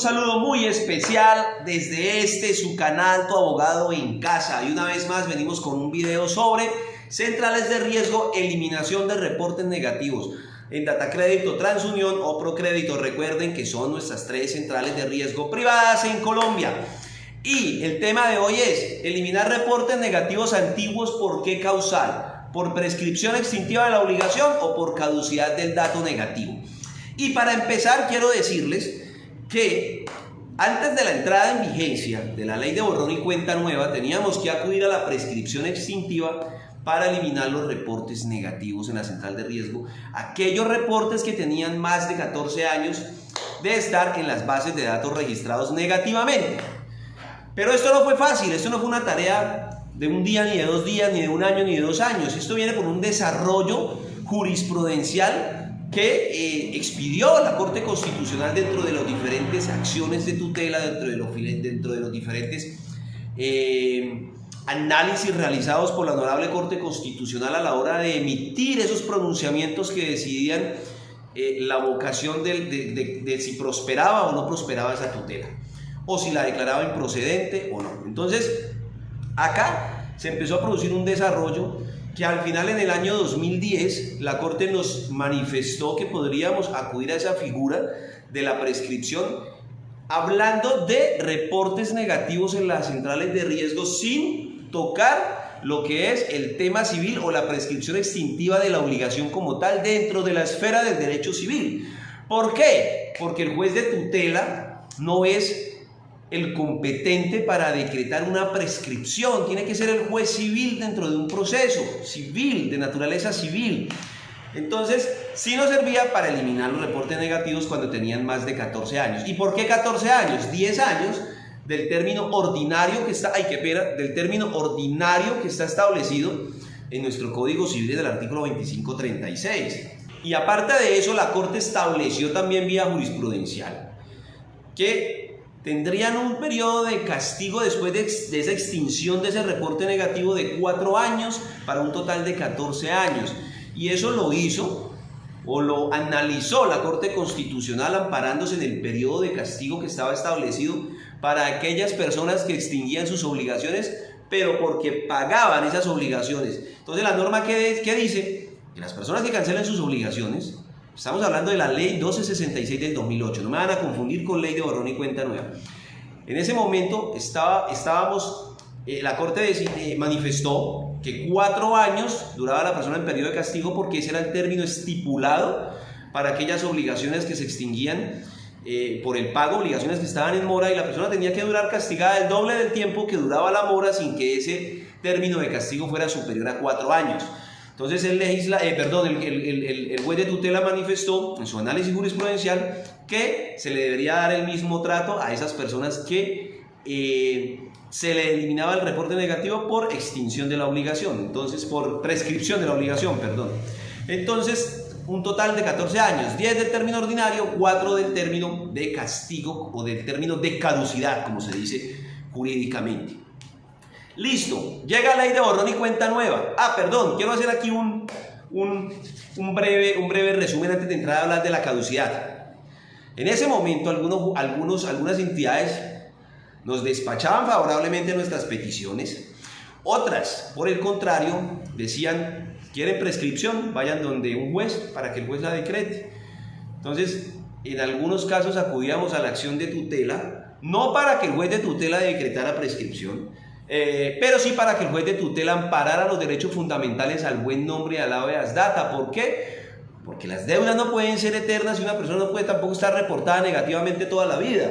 Saludo muy especial desde este su canal Tu Abogado en Casa y una vez más venimos con un video sobre centrales de riesgo, eliminación de reportes negativos en Data Crédito, Transunión o Procrédito. Recuerden que son nuestras tres centrales de riesgo privadas en Colombia. Y el tema de hoy es eliminar reportes negativos antiguos, ¿por qué causal? ¿Por prescripción extintiva de la obligación o por caducidad del dato negativo? Y para empezar quiero decirles que antes de la entrada en vigencia de la ley de borrón y cuenta nueva teníamos que acudir a la prescripción extintiva para eliminar los reportes negativos en la central de riesgo, aquellos reportes que tenían más de 14 años de estar en las bases de datos registrados negativamente. Pero esto no fue fácil, esto no fue una tarea de un día, ni de dos días, ni de un año, ni de dos años. Esto viene por un desarrollo jurisprudencial que eh, expidió la Corte Constitucional dentro de las diferentes acciones de tutela, dentro de los, diferentes eh, análisis realizados por la Honorable Corte Constitucional a la hora de emitir esos pronunciamientos que decidían eh, la vocación de, de si prosperaba o no prosperaba esa tutela, o si la declaraba improcedente o no. Entonces, acá se empezó a producir un desarrollo que al final en el año 2010 la Corte nos manifestó que podríamos acudir a esa figura de la prescripción hablando de reportes negativos en las centrales de riesgo sin tocar lo que es el tema civil o la prescripción extintiva de la obligación como tal dentro de la esfera del derecho civil. ¿Por qué? Porque el juez de tutela no es el competente para decretar una prescripción. Tiene que ser el juez civil dentro de un proceso civil, de naturaleza civil. Entonces, sí nos servía para eliminar los reportes negativos cuando tenían más de 14 años. ¿Y por qué 14 años? 10 años del término ordinario que está, ay, qué pena, del término ordinario que está establecido en nuestro Código Civil del artículo 2536. Y aparte de eso, la Corte estableció también vía jurisprudencial que tendrían un periodo de castigo después de, esa extinción de ese reporte negativo de cuatro años para un total de 14 años. Y eso lo hizo o lo analizó la Corte Constitucional amparándose en el periodo de castigo que estaba establecido para aquellas personas que extinguían sus obligaciones, pero porque pagaban esas obligaciones. Entonces la norma que, que dice que las personas que cancelen sus obligaciones Estamos hablando de la ley 1266 del 2008, no me van a confundir con ley de borrón y cuenta nueva. En ese momento estaba, estábamos, eh, la Corte eh, manifestó que cuatro años duraba la persona en periodo de castigo porque ese era el término estipulado para aquellas obligaciones que se extinguían eh, por el pago, obligaciones que estaban en mora y la persona tenía que durar castigada el doble del tiempo que duraba la mora sin que ese término de castigo fuera superior a cuatro años. Entonces el, legisla, eh, perdón, el, el, el, juez de tutela manifestó en su análisis jurisprudencial que se le debería dar el mismo trato a esas personas que eh, se le eliminaba el reporte negativo por extinción de la obligación, entonces por prescripción de la obligación, perdón. Entonces, un total de 14 años, 10 del término ordinario, 4 del término de castigo o del término de caducidad, como se dice jurídicamente. Listo, llega la ley de borrón y cuenta nueva. Ah, perdón, quiero hacer aquí un, un, breve, un breve resumen antes de entrar a hablar de la caducidad. En ese momento algunos, algunos, algunas entidades nos despachaban favorablemente nuestras peticiones. Otras, por el contrario, decían, quieren prescripción, vayan donde un juez para que el juez la decrete. Entonces, en algunos casos acudíamos a la acción de tutela, no para que el juez de tutela decretara prescripción, eh, pero sí para que el juez de tutela amparara los derechos fundamentales al buen nombre y al habeas data. ¿Por qué? Porque las deudas no pueden ser eternas y una persona no puede tampoco estar reportada negativamente toda la vida.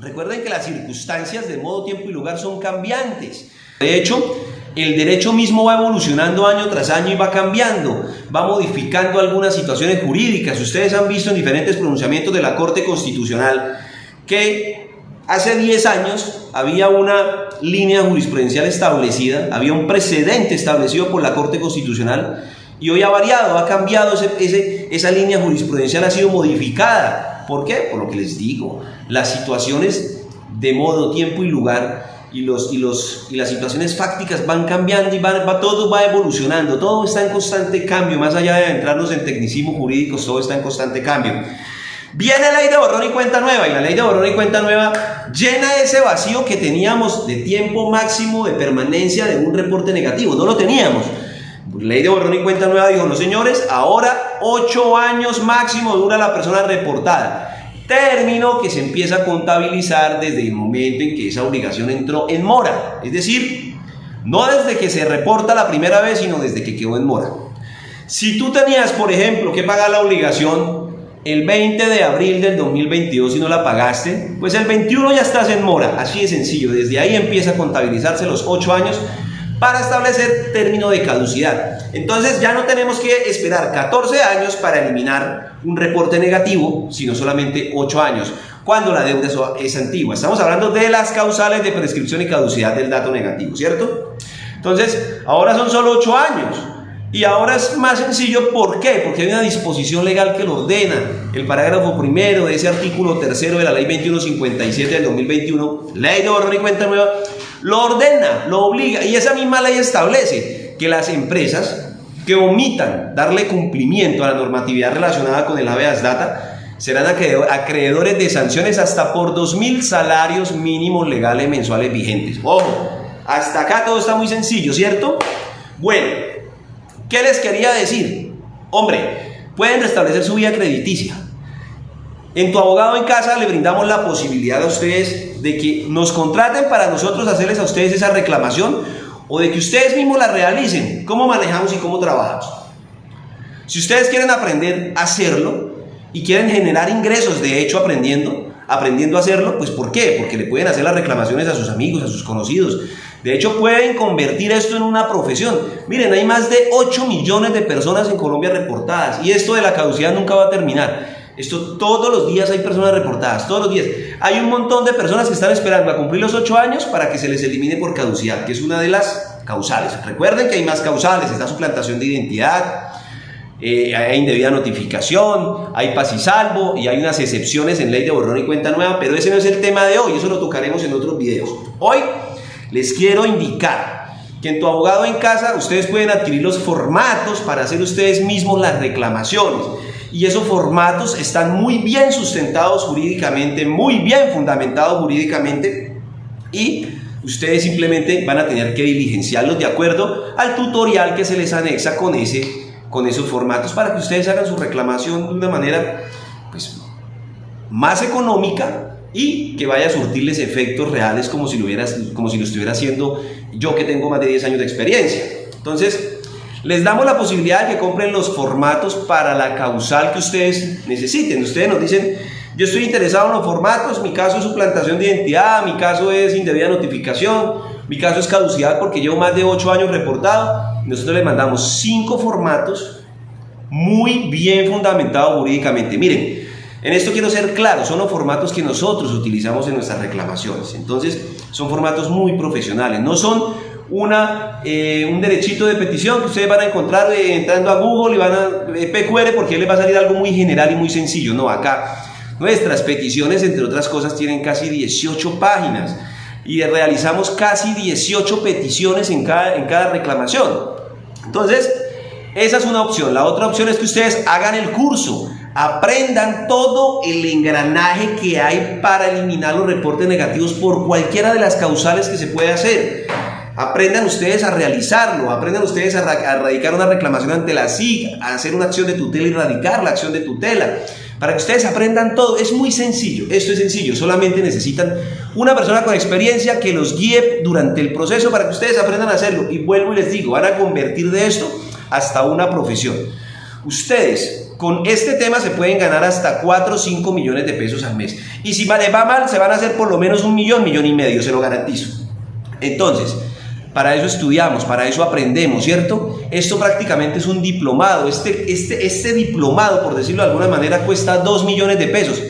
Recuerden que las circunstancias de modo, tiempo y lugar son cambiantes. De hecho, el derecho mismo va evolucionando año tras año y va cambiando, va modificando algunas situaciones jurídicas. Ustedes han visto en diferentes pronunciamientos de la Corte Constitucional que Hace 10 años había una línea jurisprudencial establecida, había un precedente establecido por la Corte Constitucional y hoy ha variado, ha cambiado, ese, esa línea jurisprudencial ha sido modificada. ¿Por qué? Por lo que les digo, las situaciones de modo, tiempo y lugar y, los, y, los, y las situaciones fácticas van cambiando y va, todo va evolucionando, todo está en constante cambio, más allá de entrarnos en tecnicismo jurídicos, todo está en constante cambio. Viene la ley de borrón y cuenta nueva y la ley de borrón y cuenta nueva llena ese vacío que teníamos de tiempo máximo de permanencia de un reporte negativo. No lo teníamos. Ley de borrón y cuenta nueva dijo, no señores, ahora 8 años máximo dura la persona reportada. Término que se empieza a contabilizar desde el momento en que esa obligación entró en mora. Es decir, no desde que se reporta la primera vez, sino desde que quedó en mora. Si tú tenías, por ejemplo, que pagar la obligación el 20 de abril del 2022 y no la pagaste, pues el 21 ya estás en mora, así de sencillo, desde ahí empieza a contabilizarse los 8 años para establecer término de caducidad. Entonces ya no tenemos que esperar 14 años para eliminar un reporte negativo, sino solamente 8 años, cuando la deuda es antigua. Estamos hablando de las causales de prescripción y caducidad del dato negativo, ¿cierto? Entonces, ahora son solo 8 años. Y ahora es más sencillo, ¿por qué? Porque hay una disposición legal que lo ordena. El parágrafo primero de ese artículo tercero de la ley 2157 del 2021, ley de orden y cuenta nueva, lo ordena, lo obliga. Y esa misma ley establece que las empresas que omitan darle cumplimiento a la normatividad relacionada con el habeas data serán acreedores de sanciones hasta por 2.000 salarios mínimos legales mensuales vigentes. Ojo, hasta acá todo está muy sencillo, ¿cierto? Bueno, ¿Qué les quería decir? Hombre, pueden restablecer su vía crediticia. En tu abogado en casa le brindamos la posibilidad a ustedes de que nos contraten para nosotros hacerles a ustedes esa reclamación o de que ustedes mismos la realicen. ¿Cómo manejamos y cómo trabajamos? Si ustedes quieren aprender a hacerlo y quieren generar ingresos, de hecho, aprendiendo, aprendiendo a hacerlo, pues ¿por qué? Porque le pueden hacer las reclamaciones a sus amigos, a sus conocidos, de hecho, pueden convertir esto en una profesión. Miren, hay más de 8 millones de personas en Colombia reportadas y esto de la caducidad nunca va a terminar. Esto todos los días hay personas reportadas, todos los días. Hay un montón de personas que están esperando a cumplir los 8 años para que se les elimine por caducidad, que es una de las causales. Recuerden que hay más causales, está suplantación de identidad, eh, hay indebida notificación, hay paz y salvo y hay unas excepciones en ley de borrón y cuenta nueva, pero ese no es el tema de hoy, eso lo tocaremos en otros videos. Hoy les quiero indicar que en tu abogado en casa ustedes pueden adquirir los formatos para hacer ustedes mismos las reclamaciones. Y esos formatos están muy bien sustentados jurídicamente, muy bien fundamentados jurídicamente. Y ustedes simplemente van a tener que diligenciarlos de acuerdo al tutorial que se les anexa con, ese, con esos formatos para que ustedes hagan su reclamación de una manera pues, más económica y que vaya a surtirles efectos reales como si, lo como si lo estuviera haciendo yo que tengo más de 10 años de experiencia. Entonces, les damos la posibilidad de que compren los formatos para la causal que ustedes necesiten. Ustedes nos dicen, yo estoy interesado en los formatos, mi caso es suplantación de identidad, mi caso es indebida notificación, mi caso es caducidad porque llevo más de 8 años reportado. Nosotros les mandamos 5 formatos muy bien fundamentados jurídicamente. Miren, en esto quiero ser claro, son los formatos que nosotros utilizamos en nuestras reclamaciones. Entonces, son formatos muy profesionales, no son una, eh, un derechito de petición que ustedes van a encontrar eh, entrando a Google y van a eh, PQR porque les va a salir algo muy general y muy sencillo. No, acá nuestras peticiones, entre otras cosas, tienen casi 18 páginas y realizamos casi 18 peticiones en cada, en cada reclamación. Entonces, esa es una opción. La otra opción es que ustedes hagan el curso aprendan todo el engranaje que hay para eliminar los reportes negativos por cualquiera de las causales que se puede hacer. Aprendan ustedes a realizarlo, aprendan ustedes a, radicar una reclamación ante la SIG, a hacer una acción de tutela y radicar la acción de tutela. Para que ustedes aprendan todo, es muy sencillo, esto es sencillo, solamente necesitan una persona con experiencia que los guíe durante el proceso para que ustedes aprendan a hacerlo. Y vuelvo y les digo, van a convertir de esto hasta una profesión. Ustedes con este tema se pueden ganar hasta 4 o 5 millones de pesos al mes. Y si les va mal, se van a hacer por lo menos un millón, millón y medio, se lo garantizo. Entonces, para eso estudiamos, para eso aprendemos, ¿cierto? Esto prácticamente es un diplomado. Este, este, este diplomado, por decirlo de alguna manera, cuesta 2 millones de pesos.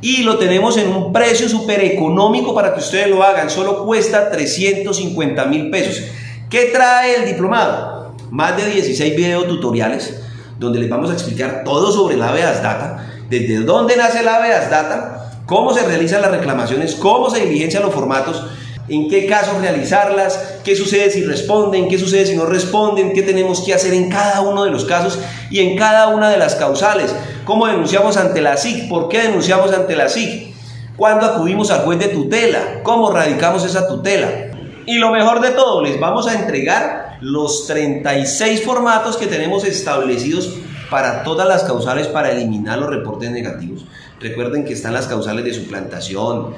Y lo tenemos en un precio súper económico para que ustedes lo hagan. Solo cuesta 350 mil pesos. ¿Qué trae el diplomado? Más de 16 videotutoriales donde les vamos a explicar todo sobre la habeas data, desde dónde nace la habeas data, cómo se realizan las reclamaciones, cómo se diligencian los formatos, en qué casos realizarlas, qué sucede si responden, qué sucede si no responden, qué tenemos que hacer en cada uno de los casos y en cada una de las causales. ¿Cómo denunciamos ante la SIC? ¿Por qué denunciamos ante la SIC? ¿Cuándo acudimos al juez de tutela? ¿Cómo radicamos esa tutela? Y lo mejor de todo, les vamos a entregar los 36 formatos que tenemos establecidos para todas las causales para eliminar los reportes negativos. Recuerden que están las causales de suplantación,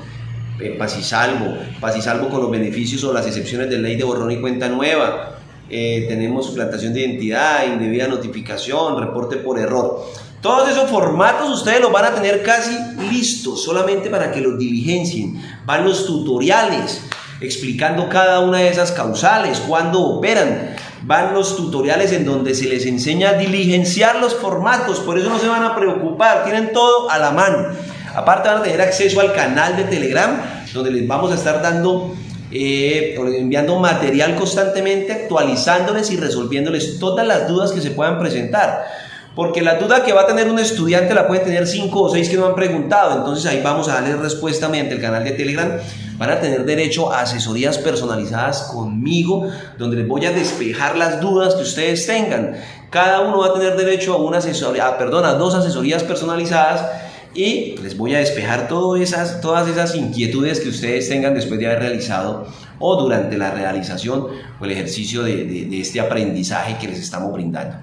eh, paz salvo, paz salvo con los beneficios o las excepciones de ley de borrón y cuenta nueva. Eh, tenemos suplantación de identidad, indebida notificación, reporte por error. Todos esos formatos ustedes los van a tener casi listos, solamente para que los diligencien. Van los tutoriales explicando cada una de esas causales, cuándo operan. Van los tutoriales en donde se les enseña a diligenciar los formatos, por eso no se van a preocupar, tienen todo a la mano. Aparte van a tener acceso al canal de Telegram, donde les vamos a estar dando, eh, enviando material constantemente, actualizándoles y resolviéndoles todas las dudas que se puedan presentar. Porque la duda que va a tener un estudiante la puede tener cinco o seis que no han preguntado. Entonces ahí vamos a darle respuesta mediante el canal de Telegram. Van a tener derecho a asesorías personalizadas conmigo, donde les voy a despejar las dudas que ustedes tengan. Cada uno va a tener derecho a una asesoría, ah, perdón, a dos asesorías personalizadas y les voy a despejar todas esas, inquietudes que ustedes tengan después de haber realizado o durante la realización o el ejercicio de, de este aprendizaje que les estamos brindando.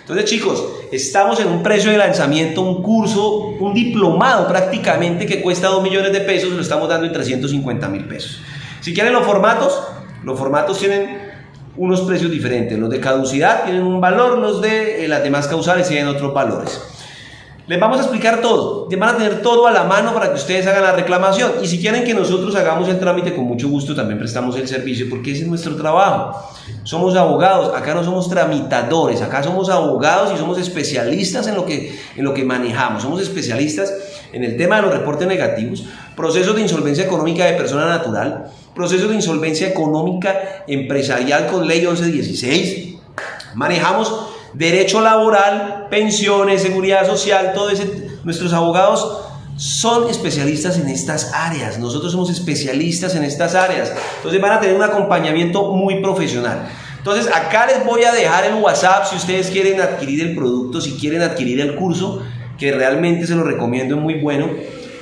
Entonces chicos, estamos en un precio de lanzamiento, un curso, un diplomado prácticamente que cuesta 2 millones de pesos, lo estamos dando en 350 mil pesos. Si quieren los formatos, los formatos tienen unos precios diferentes. Los de caducidad tienen un valor, los de eh, las demás causales tienen otros valores. Les vamos a explicar todo. Van a tener todo a la mano para que ustedes hagan la reclamación. Y si quieren que nosotros hagamos el trámite, con mucho gusto también prestamos el servicio porque ese es nuestro trabajo. Somos abogados, acá no somos tramitadores, acá somos abogados y somos especialistas en lo que, en lo que manejamos. Somos especialistas en el tema de los reportes negativos, procesos de insolvencia económica de persona natural, procesos de insolvencia económica empresarial con ley 1116. Manejamos derecho laboral, pensiones, seguridad social, todo ese. Nuestros abogados son especialistas en estas áreas. Nosotros somos especialistas en estas áreas. Entonces van a tener un acompañamiento muy profesional. Entonces acá les voy a dejar el WhatsApp si ustedes quieren adquirir el producto, si quieren adquirir el curso, que realmente se lo recomiendo, es muy bueno,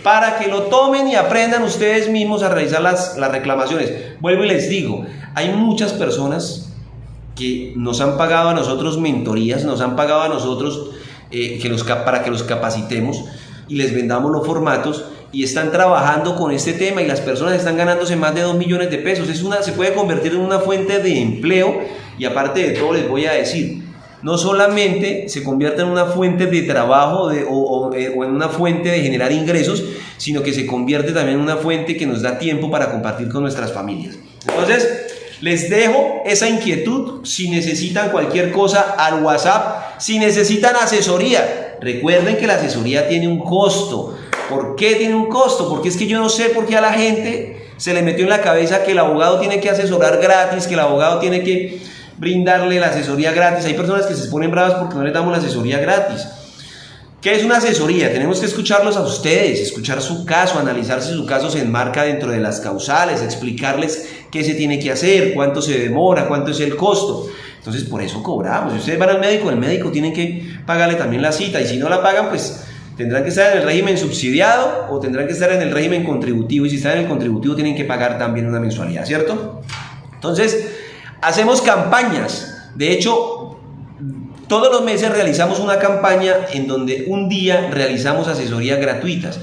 para que lo tomen y aprendan ustedes mismos a realizar las, las reclamaciones. Vuelvo y les digo, hay muchas personas que nos han pagado a nosotros mentorías, nos han pagado a nosotros eh, que los, para que los capacitemos y les vendamos los formatos y están trabajando con este tema y las personas están ganándose más de 2 millones de pesos. Es una, se puede convertir en una fuente de empleo y aparte de todo les voy a decir, no solamente se convierte en una fuente de trabajo de, o, eh, o, en una fuente de generar ingresos, sino que se convierte también en una fuente que nos da tiempo para compartir con nuestras familias. Entonces, les dejo esa inquietud si necesitan cualquier cosa al WhatsApp, si necesitan asesoría. Recuerden que la asesoría tiene un costo. ¿Por qué tiene un costo? Porque es que yo no sé por qué a la gente se le metió en la cabeza que el abogado tiene que asesorar gratis, que el abogado tiene que brindarle la asesoría gratis. Hay personas que se ponen bravas porque no les damos la asesoría gratis. ¿Qué es una asesoría? Tenemos que escucharlos a ustedes, escuchar su caso, analizar si su caso se enmarca dentro de las causales, explicarles qué se tiene que hacer, cuánto se demora, cuánto es el costo. Entonces, por eso cobramos. Si ustedes van al médico, el médico tiene que pagarle también la cita y si no la pagan, pues tendrán que estar en el régimen subsidiado o tendrán que estar en el régimen contributivo y si están en el contributivo tienen que pagar también una mensualidad, ¿cierto? Entonces, hacemos campañas. De hecho, todos los meses realizamos una campaña en donde un día realizamos asesorías gratuitas.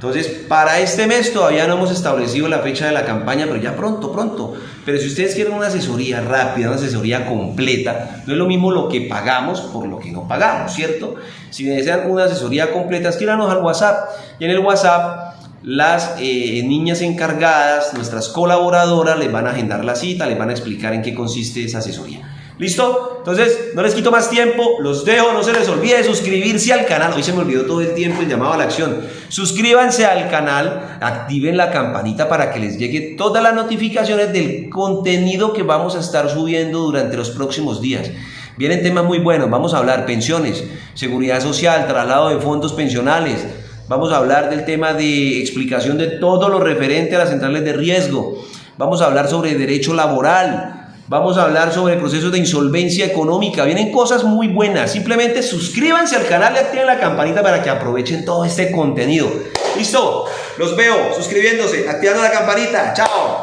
Entonces, para este mes todavía no hemos establecido la fecha de la campaña, pero ya pronto, pronto. Pero si ustedes quieren una asesoría rápida, una asesoría completa, no es lo mismo lo que pagamos por lo que no pagamos, ¿cierto? Si desean una asesoría completa, escríbanos al WhatsApp. Y en el WhatsApp, las eh, niñas encargadas, nuestras colaboradoras, les van a agendar la cita, les van a explicar en qué consiste esa asesoría. ¿Listo? Entonces, no les quito más tiempo, los dejo, no se les olvide suscribirse al canal. Hoy se me olvidó todo el tiempo el llamado a la acción. Suscríbanse al canal, activen la campanita para que les llegue todas las notificaciones del contenido que vamos a estar subiendo durante los próximos días. Vienen temas muy buenos, vamos a hablar pensiones, seguridad social, traslado de fondos pensionales, vamos a hablar del tema de explicación de todo lo referente a las centrales de riesgo, vamos a hablar sobre derecho laboral, Vamos a hablar sobre procesos de insolvencia económica. Vienen cosas muy buenas. Simplemente suscríbanse al canal y activen la campanita para que aprovechen todo este contenido. ¿Listo? Los veo suscribiéndose, activando la campanita. Chao.